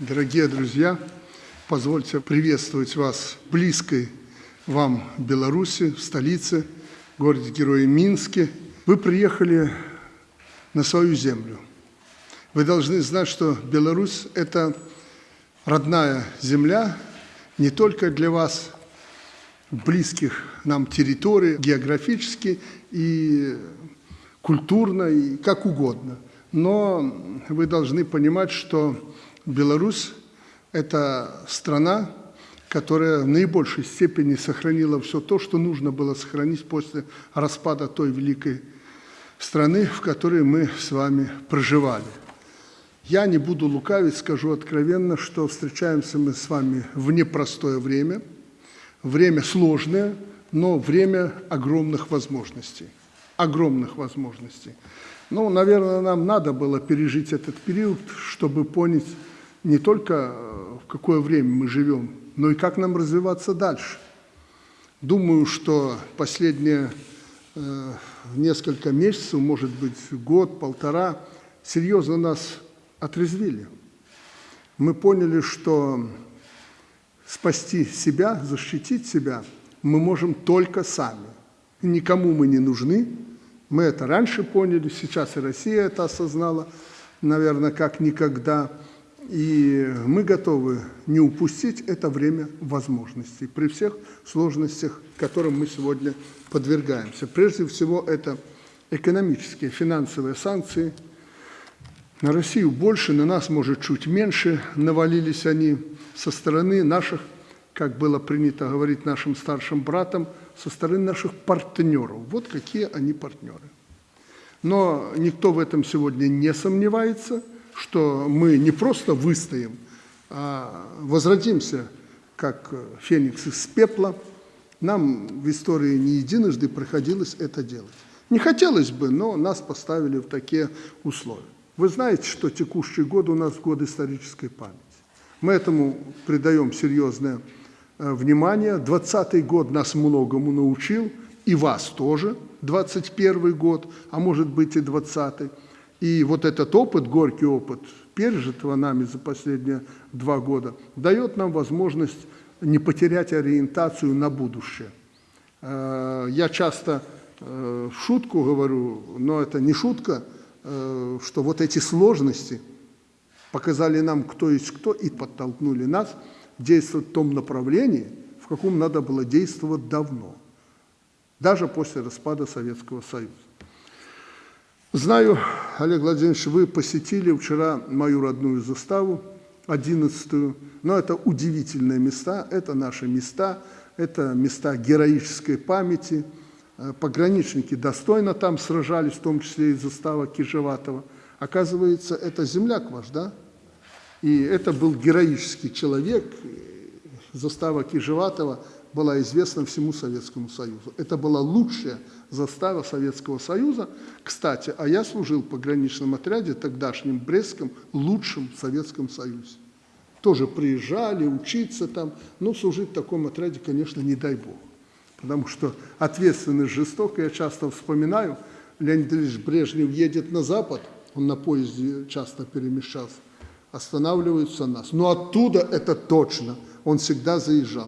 Дорогие друзья, позвольте приветствовать вас близкой вам Беларуси, в столице, городе-герое Минске. Вы приехали на свою землю. Вы должны знать, что Беларусь – это родная земля не только для вас, близких нам территорий, географически и культурно, и как угодно. Но вы должны понимать, что Беларусь – это страна, которая в наибольшей степени сохранила все то, что нужно было сохранить после распада той великой страны, в которой мы с вами проживали. Я не буду лукавить, скажу откровенно, что встречаемся мы с вами в непростое время, время сложное, но время огромных возможностей. Огромных возможностей. Ну, наверное, нам надо было пережить этот период, чтобы понять, не только э, в какое время мы живем, но и как нам развиваться дальше. Думаю, что последние э, несколько месяцев, может быть, год, полтора, серьезно нас отрезвили. Мы поняли, что спасти себя, защитить себя мы можем только сами. Никому мы не нужны. Мы это раньше поняли, сейчас и Россия это осознала, наверное, как никогда. И мы готовы не упустить это время возможностей при всех сложностях, которым мы сегодня подвергаемся. Прежде всего, это экономические, финансовые санкции. На Россию больше, на нас, может, чуть меньше навалились они со стороны наших, как было принято говорить нашим старшим братам, со стороны наших партнеров. Вот какие они партнеры. Но никто в этом сегодня не сомневается – что мы не просто выстоим, а возродимся, как феникс из пепла. Нам в истории не единожды приходилось это делать. Не хотелось бы, но нас поставили в такие условия. Вы знаете, что текущий год у нас год исторической памяти. Мы этому придаем серьезное э, внимание. 20-й год нас многому научил, и вас тоже, 21 год, а может быть и 20-й. И вот этот опыт, горький опыт, пережитого нами за последние два года, дает нам возможность не потерять ориентацию на будущее. Э, я часто э, шутку говорю, но это не шутка, э, что вот эти сложности показали нам, кто есть кто, и подтолкнули нас действовать в том направлении, в каком надо было действовать давно, даже после распада Советского Союза. Знаю, Олег Владимирович, вы посетили вчера мою родную заставу, 11-ю, но это удивительные места, это наши места, это места героической памяти. Э, пограничники достойно там сражались, в том числе и застава Кижеватова. Оказывается, это земляк ваш, да? И это был героический человек, застава Кижеватова была известна всему Советскому Союзу. Это была лучшая застава Советского Союза. Кстати, а я служил в пограничном отряде, тогдашнем Брестском, лучшем в Советском Союзе. Тоже приезжали учиться там, но служить в таком отряде, конечно, не дай бог. Потому что ответственность жестокая, я часто вспоминаю, Леонид Ильич Брежнев едет на Запад, он на поезде часто перемещался, останавливаются нас. Но оттуда это точно, он всегда заезжал.